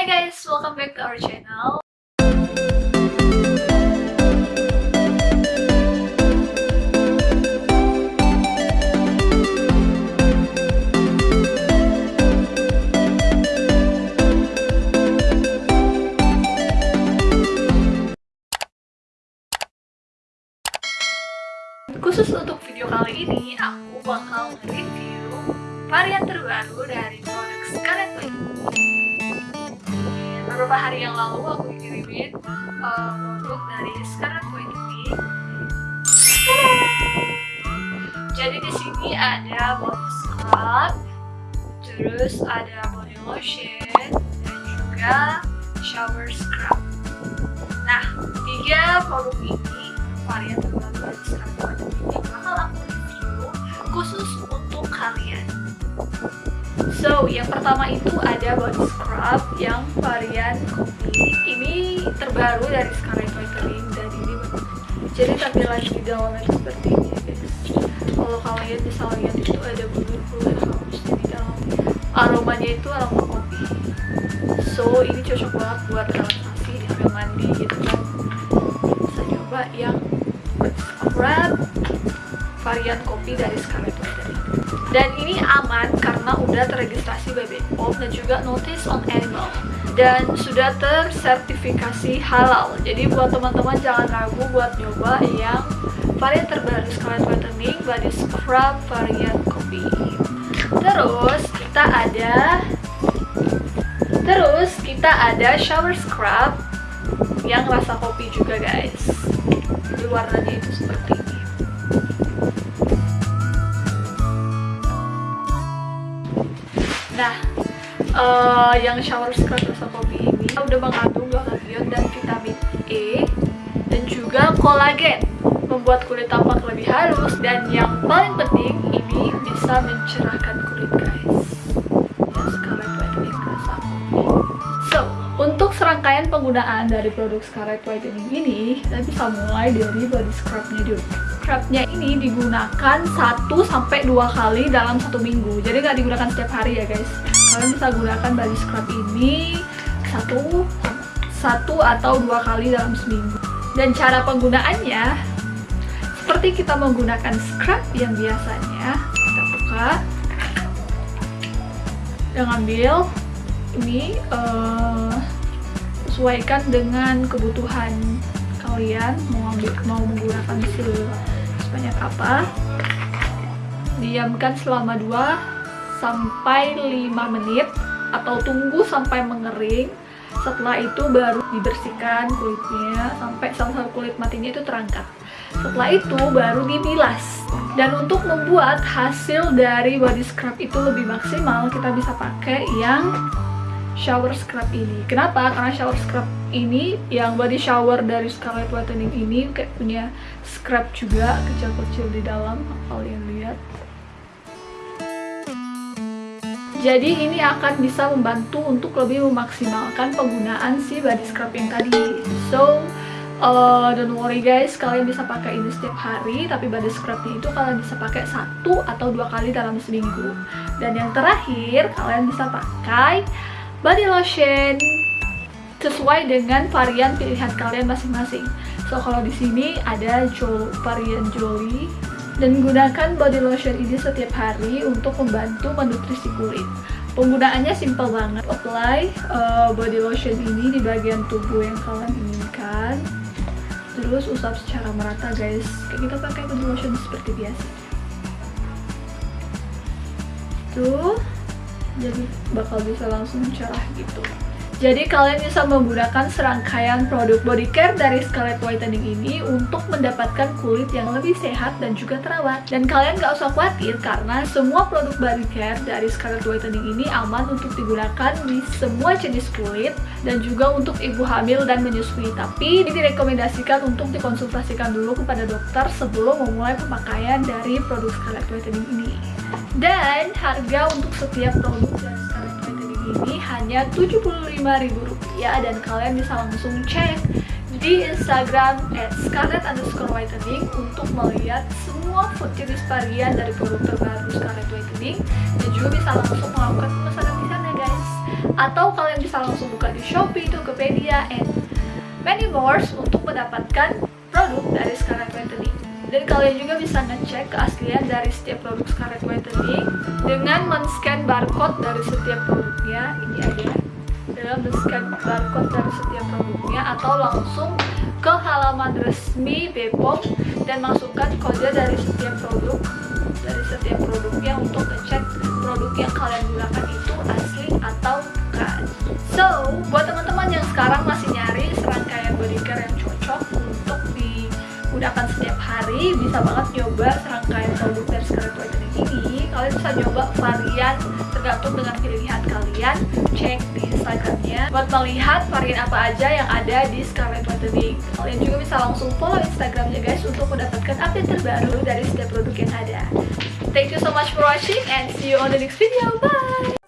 Hai guys, welcome back to our channel. Khusus untuk video kali ini, aku bakal review varian terbaru dari produk Scarlett Witch. Beberapa hari yang lalu aku kirimin uh, produk dari Scarlett Witch ini. Jadi di sini ada body scrub, terus ada body lotion, dan juga shower scrub. Nah, tiga produk ini varian terbaru dari Scarlett Witch ini bakal aku review khusus untuk kalian. So, yang pertama itu ada body scrub yang varian kopi. Ini terbaru dari Scarlett Whitening dan ini jadi tampilan di dalamnya seperti ini ya guys. Kalau kalian bisa lihat itu ada bulu-bulu halusnya di dalam. Aromanya itu aroma kopi. So, ini cocok banget buat relaksasi sambil mandi gitu kan. Bisa coba yang scrub varian kopi dari Scarlett Whitening dan ini aman karena udah terregistrasi BPOM dan juga notice on animal dan sudah tersertifikasi halal. Jadi buat teman-teman jangan ragu buat nyoba yang varian terbaru Scarlett Whitening body scrub varian kopi terus kita ada terus kita ada shower scrub yang rasa kopi juga guys. Jadi warnanya itu seperti Nah, uh, yang shower scrub rasa kopi ini udah mengandung glutathione dan vitamin E dan juga kolagen membuat kulit tampak lebih halus dan yang paling penting ini bisa mencerahkan kulit guys. Untuk serangkaian penggunaan dari produk Scarlett Whitening ini kita bisa mulai dari body scrubnya dulu scrubnya ini digunakan 1-2 kali dalam satu minggu. Jadi nggak digunakan setiap hari ya guys. Kalian bisa gunakan body scrub ini satu satu atau dua kali dalam seminggu. Dan cara penggunaannya seperti kita menggunakan scrub yang biasanya kita buka dan ambil ini uh, sesuaikan dengan kebutuhan kalian mau ambil, mau menggunakan sebanyak apa. Diamkan selama 2 sampai 5 menit atau tunggu sampai mengering. Setelah itu baru dibersihkan kulitnya sampai satu kulit matinya itu terangkat. Setelah itu baru dibilas. Dan untuk membuat hasil dari body scrub itu lebih maksimal kita bisa pakai yang shower scrub ini. Kenapa? karena shower scrub ini yang body shower dari Scarlett Whitening ini kayak punya scrub juga kecil-kecil di dalam kalian lihat. Jadi ini akan bisa membantu untuk lebih memaksimalkan penggunaan si body scrub yang tadi. So uh, don't worry guys kalian bisa pakai ini setiap hari tapi body scrubnya itu kalian bisa pakai satu atau dua kali dalam seminggu. Dan yang terakhir kalian bisa pakai body lotion. Sesuai dengan varian pilihan kalian masing-masing. So kalau di sini ada jo varian Jolie dan gunakan body lotion ini setiap hari untuk membantu menutrisi kulit. Penggunaannya simple banget. Apply uh, body lotion ini di bagian tubuh yang kalian inginkan. Terus usap secara merata guys. Kayak kita pakai body lotion seperti biasa. Tuh jadi bakal bisa langsung cerah gitu jadi kalian bisa menggunakan serangkaian produk body care dari Scarlett Whitening ini untuk mendapatkan kulit yang lebih sehat dan juga terawat. Dan kalian gak usah khawatir karena semua produk body care dari Scarlett Whitening ini aman untuk digunakan di semua jenis kulit dan juga untuk ibu hamil dan menyusui. Tapi ini direkomendasikan untuk dikonsultasikan dulu kepada dokter sebelum memulai pemakaian dari produk Scarlett Whitening ini. Dan harga untuk setiap produk ini hanya Rp75.000 dan kalian bisa langsung cek di Instagram at scarlett underscore whitening untuk melihat semua food jenis varian dari produk terbaru Scarlett Whitening dan juga bisa langsung melakukan pemesanan di sana guys atau kalian bisa langsung buka di Shopee, Tokopedia, and many more untuk mendapatkan produk dari Scarlet Whitening. Dan kalian juga bisa ngecek keaslian dari setiap produk Scarlet Whitening dengan men-scan barcode dari setiap produknya. Ini ada dalam men-scan barcode dari setiap produknya atau langsung ke halaman resmi Bepom dan masukkan kode dari setiap produk dari setiap produknya untuk ngecek produk yang kalian gunakan itu asli atau bukan. So, buat teman-teman yang sekarang masih nyari serangkaian body care yang cocok untuk digunakan setiap hari, bisa banget nyoba serangkaian produk dari Scarlet Whitening ini. Kalian bisa nyoba varian tergantung dengan pilihan kalian. Cek di Instagramnya buat melihat varian apa aja yang ada di Scarlet Whitening. Kalian juga bisa langsung follow Instagramnya guys untuk mendapatkan update terbaru dari setiap produk yang ada. Thank you so much for watching and see you on the next video. Bye!